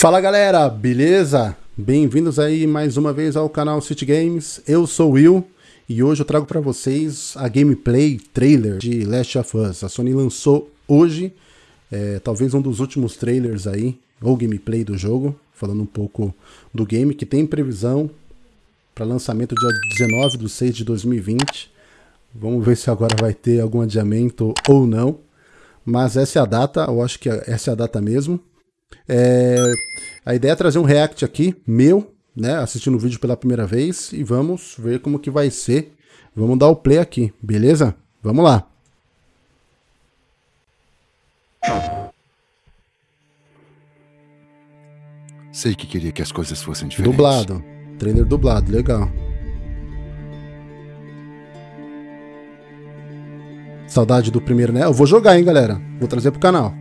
Fala galera, beleza? Bem-vindos aí mais uma vez ao canal City Games. Eu sou o Will e hoje eu trago para vocês a gameplay trailer de Last of Us. A Sony lançou hoje, é, talvez um dos últimos trailers aí, ou gameplay do jogo, falando um pouco do game, que tem previsão para lançamento dia 19 de 6 de 2020. Vamos ver se agora vai ter algum adiamento ou não. Mas essa é a data, eu acho que essa é a data mesmo. É, a ideia é trazer um react aqui, meu, né, assistindo o vídeo pela primeira vez, e vamos ver como que vai ser. Vamos dar o play aqui, beleza? Vamos lá. Sei que queria que as coisas fossem diferentes. Dublado. Trailer dublado, legal. Saudade do primeiro, né? Eu vou jogar, hein, galera. Vou trazer pro canal.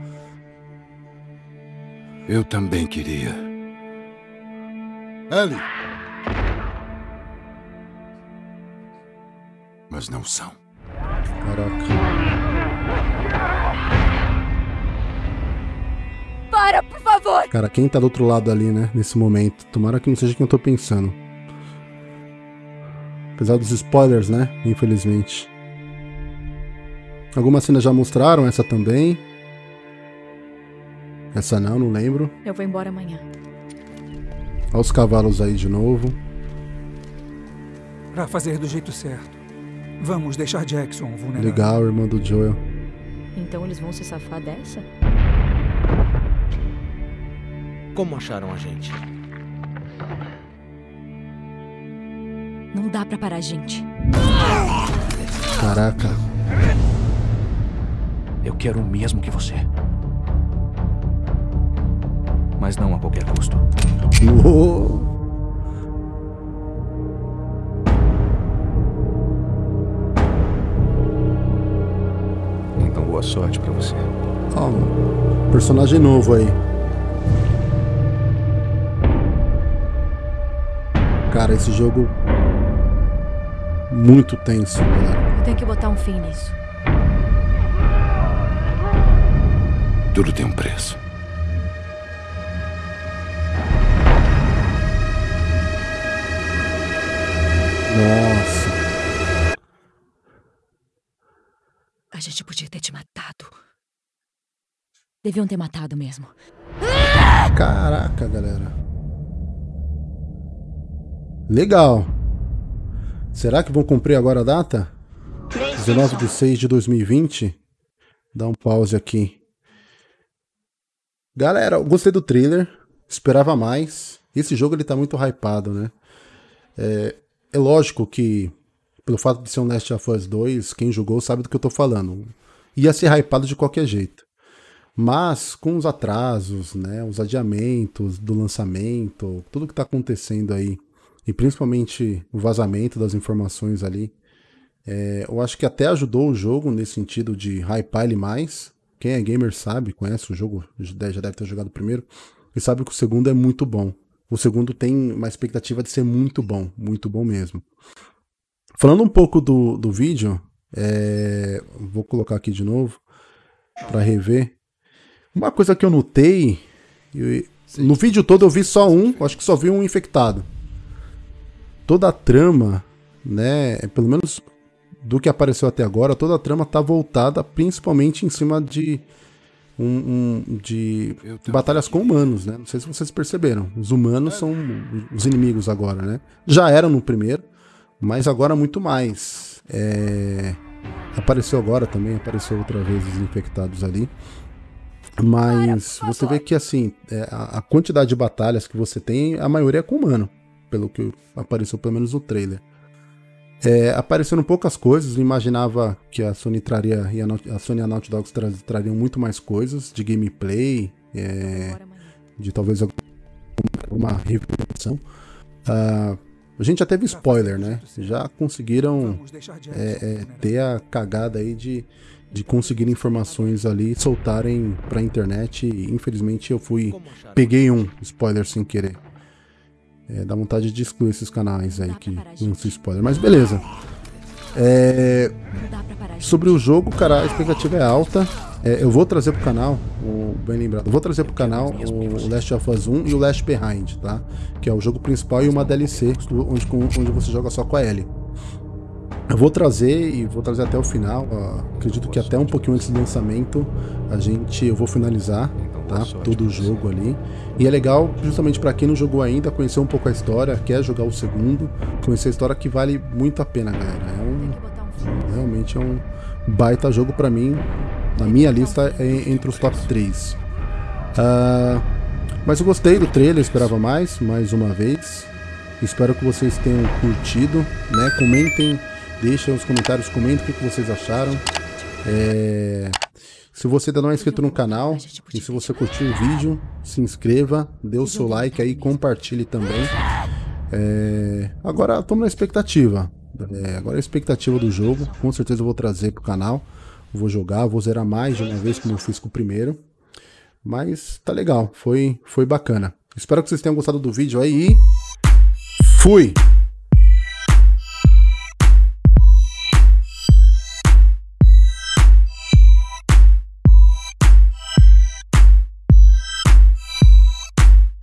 Eu também queria. Ellie! Mas não são. Caraca. Para, por favor! Cara, quem tá do outro lado ali, né? Nesse momento. Tomara que não seja quem eu tô pensando. Apesar dos spoilers, né? Infelizmente. Algumas cenas já mostraram, essa também. Essa não, não lembro. Eu vou embora amanhã. Olha os cavalos aí de novo. Pra fazer do jeito certo. Vamos deixar Jackson vulnerável. Legal, irmã do Joel. Então eles vão se safar dessa? Como acharam a gente? Não dá pra parar, gente. Caraca. Eu quero o mesmo que você. Mas não a qualquer custo. Uou. Então boa sorte pra você. Ó, um personagem novo aí. Cara, esse jogo muito tenso, galera. Eu tenho que botar um fim nisso. Tudo tem um preço. Nossa. A gente podia ter te matado. Deviam ter matado mesmo. Caraca, galera. Legal. Será que vão cumprir agora a data? 19 de 6 de 2020. Dá um pause aqui. Galera, eu gostei do trailer. Esperava mais. Esse jogo ele tá muito hypado, né? É, é lógico que, pelo fato de ser um Last of Us 2, quem jogou sabe do que eu tô falando. Ia ser hypado de qualquer jeito. Mas com os atrasos, né, os adiamentos do lançamento, tudo que está acontecendo aí, e principalmente o vazamento das informações ali, é, eu acho que até ajudou o jogo nesse sentido de hypar ele mais. Quem é gamer sabe, conhece o jogo, já deve ter jogado o primeiro, e sabe que o segundo é muito bom. O segundo tem uma expectativa de ser muito bom, muito bom mesmo. Falando um pouco do, do vídeo, é, vou colocar aqui de novo para rever. Uma coisa que eu notei, eu, no vídeo todo eu vi só um, acho que só vi um infectado. Toda a trama, né, pelo menos do que apareceu até agora, toda a trama tá voltada principalmente em cima de um, um, de batalhas com humanos, né? Não sei se vocês perceberam. Os humanos são os inimigos agora, né? Já eram no primeiro, mas agora muito mais. É... Apareceu agora também, apareceu outra vez os infectados ali. Mas você vê que assim, é, a quantidade de batalhas que você tem, a maioria é com humano, pelo que apareceu pelo menos no trailer. É, apareceram poucas coisas, eu imaginava que a Sony traria e a, a Sony e a Naughty Dogs tra, trariam muito mais coisas de gameplay, é, de talvez alguma revelação. Uh, a gente já teve spoiler, né? Já conseguiram é, é, ter a cagada aí de, de conseguir informações ali, soltarem pra internet. E, infelizmente eu fui. Peguei um spoiler sem querer. É, dá vontade de excluir esses canais aí que não se spoiler, mas beleza. É, sobre o jogo, cara, a expectativa é alta. É, eu vou trazer pro canal, o, bem lembrado, vou trazer pro canal o, o Last of Us 1 e o Last Behind, tá? Que é o jogo principal e uma DLC onde, onde você joga só com a Ellie. Eu vou trazer e vou trazer até o final. Ó, acredito que até um pouquinho antes do lançamento a gente eu vou finalizar tá? todo o jogo ali. E é legal justamente para quem não jogou ainda conhecer um pouco a história, quer jogar o segundo, conhecer a história que vale muito a pena, galera. É um realmente é um baita jogo para mim. Na minha lista é entre os top 3. Uh, ah, mas eu gostei do trailer, esperava mais, mais uma vez. Espero que vocês tenham curtido, né? Comentem Deixa nos comentários, comentem o que, vocês acharam. É... Se você ainda não é inscrito no canal e se você curtiu o vídeo, se inscreva, dê o seu like aí, compartilhe também. É... Agora estamos na expectativa. É, agora a expectativa do jogo, com certeza eu vou trazer pro canal. Vou jogar, vou zerar mais de uma vez como eu fiz com o primeiro. Mas tá legal, foi, foi bacana. Espero que vocês tenham gostado do vídeo aí e fui!